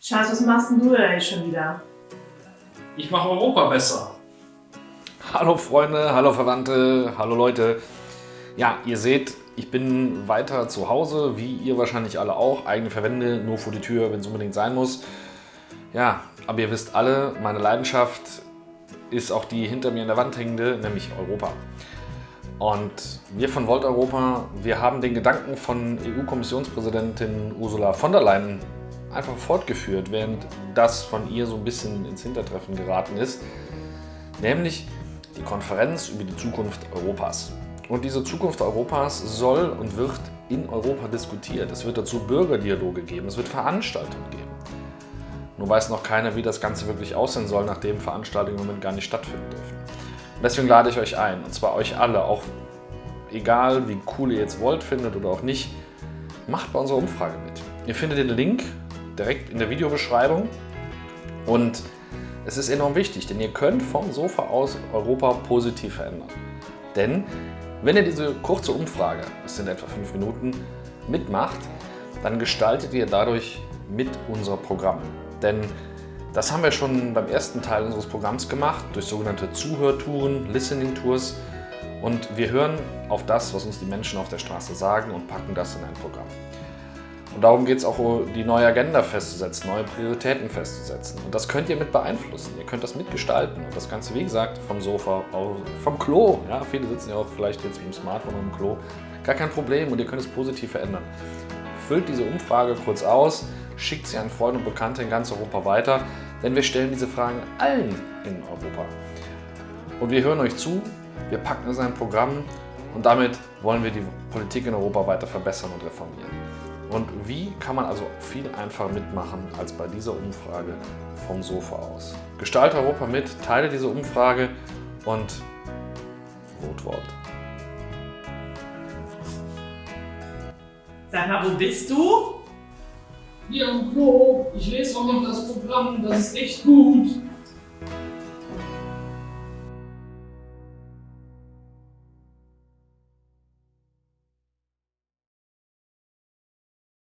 Schatz, was machst denn du da jetzt schon wieder? Ich mache Europa besser. Hallo Freunde, hallo Verwandte, hallo Leute. Ja, ihr seht, ich bin weiter zu Hause, wie ihr wahrscheinlich alle auch. Eigene Verwände, nur vor die Tür, wenn es unbedingt sein muss. Ja, aber ihr wisst alle, meine Leidenschaft ist auch die hinter mir in der Wand hängende, nämlich Europa. Und wir von Volt Europa, wir haben den Gedanken von EU-Kommissionspräsidentin Ursula von der Leyen einfach fortgeführt, während das von ihr so ein bisschen ins Hintertreffen geraten ist, nämlich die Konferenz über die Zukunft Europas. Und diese Zukunft Europas soll und wird in Europa diskutiert. Es wird dazu Bürgerdialoge geben, es wird Veranstaltungen geben. Nur weiß noch keiner, wie das Ganze wirklich aussehen soll, nachdem Veranstaltungen im Moment gar nicht stattfinden dürfen. Und deswegen lade ich euch ein, und zwar euch alle, auch egal wie cool ihr jetzt wollt, findet oder auch nicht, macht bei unserer Umfrage mit. Ihr findet den Link direkt in der Videobeschreibung und es ist enorm wichtig, denn ihr könnt vom Sofa aus Europa positiv verändern. Denn wenn ihr diese kurze Umfrage, das sind etwa fünf Minuten, mitmacht, dann gestaltet ihr dadurch mit unser Programm. Denn das haben wir schon beim ersten Teil unseres Programms gemacht, durch sogenannte Zuhörtouren, Listening Tours. Und wir hören auf das, was uns die Menschen auf der Straße sagen und packen das in ein Programm. Und darum geht es auch, die neue Agenda festzusetzen, neue Prioritäten festzusetzen. Und das könnt ihr mit beeinflussen, ihr könnt das mitgestalten. Und das Ganze, wie gesagt, vom Sofa, vom Klo. Ja, viele sitzen ja auch vielleicht jetzt mit dem Smartphone im Klo. Gar kein Problem und ihr könnt es positiv verändern. Füllt diese Umfrage kurz aus, schickt sie an Freunde und Bekannte in ganz Europa weiter, denn wir stellen diese Fragen allen in Europa. Und wir hören euch zu, wir packen es in ein Programm und damit wollen wir die Politik in Europa weiter verbessern und reformieren. Und wie kann man also viel einfacher mitmachen als bei dieser Umfrage vom Sofa aus? Gestalte Europa mit, teile diese Umfrage und Votwort. Sag mal, wo bist du? Hier am Klo, ich lese auch noch das Programm, das ist echt gut.